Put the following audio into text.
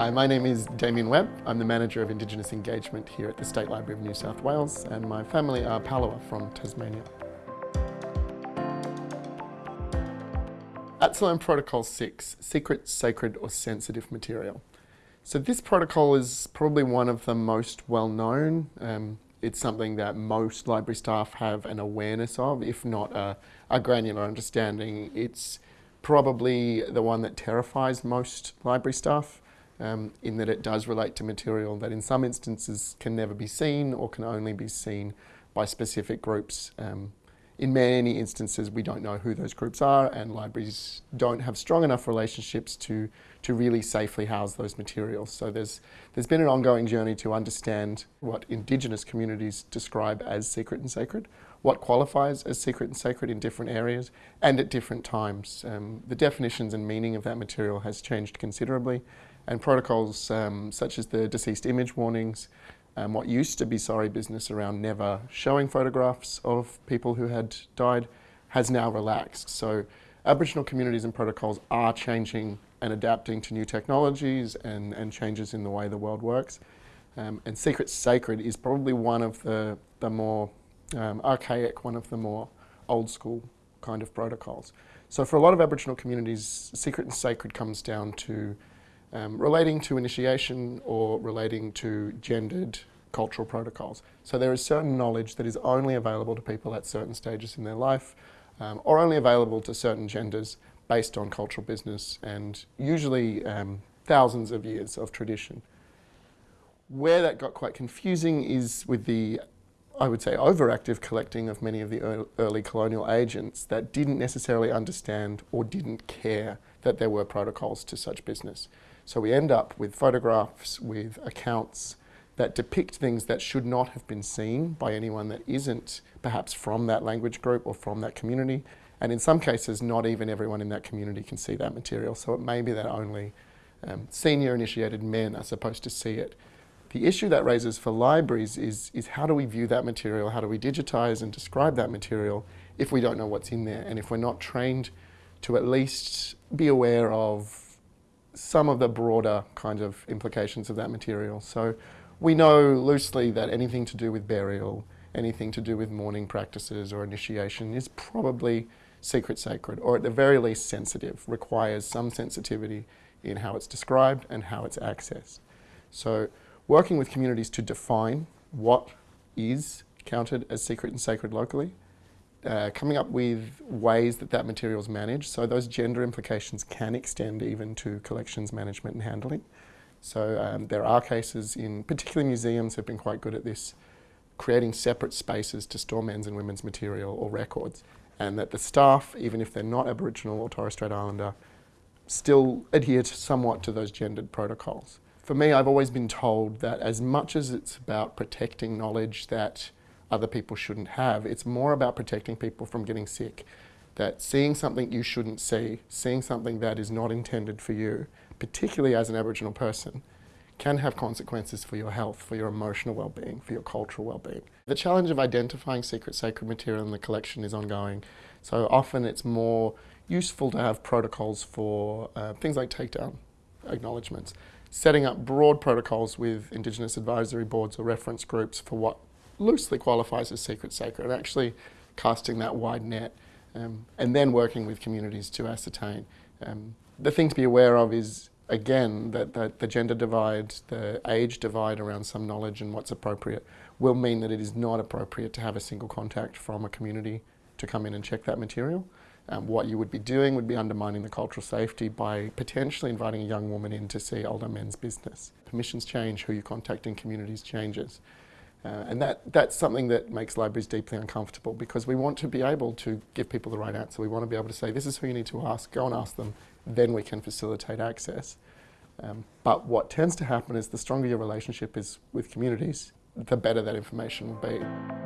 Hi, my name is Damien Webb. I'm the Manager of Indigenous Engagement here at the State Library of New South Wales and my family are Palawa from Tasmania. ATSILIRN Protocol 6, Secret, Sacred or Sensitive Material. So this protocol is probably one of the most well known. Um, it's something that most library staff have an awareness of, if not a, a granular understanding. It's probably the one that terrifies most library staff um, in that it does relate to material that in some instances can never be seen or can only be seen by specific groups. Um, in many instances, we don't know who those groups are and libraries don't have strong enough relationships to, to really safely house those materials. So there's, there's been an ongoing journey to understand what Indigenous communities describe as secret and sacred, what qualifies as secret and sacred in different areas and at different times. Um, the definitions and meaning of that material has changed considerably and protocols um, such as the deceased image warnings, um, what used to be sorry business around never showing photographs of people who had died has now relaxed. So Aboriginal communities and protocols are changing and adapting to new technologies and, and changes in the way the world works. Um, and Secret Sacred is probably one of the, the more um, archaic, one of the more old school kind of protocols. So for a lot of Aboriginal communities, Secret and Sacred comes down to um, relating to initiation or relating to gendered cultural protocols. So there is certain knowledge that is only available to people at certain stages in their life um, or only available to certain genders based on cultural business and usually um, thousands of years of tradition. Where that got quite confusing is with the, I would say, overactive collecting of many of the early colonial agents that didn't necessarily understand or didn't care that there were protocols to such business. So we end up with photographs, with accounts that depict things that should not have been seen by anyone that isn't perhaps from that language group or from that community. And in some cases, not even everyone in that community can see that material. So it may be that only um, senior initiated men are supposed to see it. The issue that raises for libraries is, is how do we view that material? How do we digitize and describe that material if we don't know what's in there? And if we're not trained to at least be aware of some of the broader kind of implications of that material. So we know loosely that anything to do with burial, anything to do with mourning practices or initiation is probably secret sacred, or at the very least sensitive, requires some sensitivity in how it's described and how it's accessed. So working with communities to define what is counted as secret and sacred locally uh, coming up with ways that that material is managed. So those gender implications can extend even to collections management and handling. So um, there are cases in, particularly museums have been quite good at this, creating separate spaces to store men's and women's material or records. And that the staff, even if they're not Aboriginal or Torres Strait Islander, still adhere to somewhat to those gendered protocols. For me, I've always been told that as much as it's about protecting knowledge that other people shouldn't have. It's more about protecting people from getting sick. That seeing something you shouldn't see, seeing something that is not intended for you, particularly as an Aboriginal person, can have consequences for your health, for your emotional well-being, for your cultural well-being. The challenge of identifying secret sacred material in the collection is ongoing. So often it's more useful to have protocols for uh, things like takedown acknowledgements, setting up broad protocols with Indigenous advisory boards or reference groups for what loosely qualifies as secret sacred, actually casting that wide net um, and then working with communities to ascertain. Um, the thing to be aware of is, again, that, that the gender divide, the age divide around some knowledge and what's appropriate will mean that it is not appropriate to have a single contact from a community to come in and check that material. Um, what you would be doing would be undermining the cultural safety by potentially inviting a young woman in to see older men's business. Permissions change, who you contact in communities changes. Uh, and that, that's something that makes libraries deeply uncomfortable because we want to be able to give people the right answer. We want to be able to say, this is who you need to ask, go and ask them, then we can facilitate access. Um, but what tends to happen is the stronger your relationship is with communities, the better that information will be.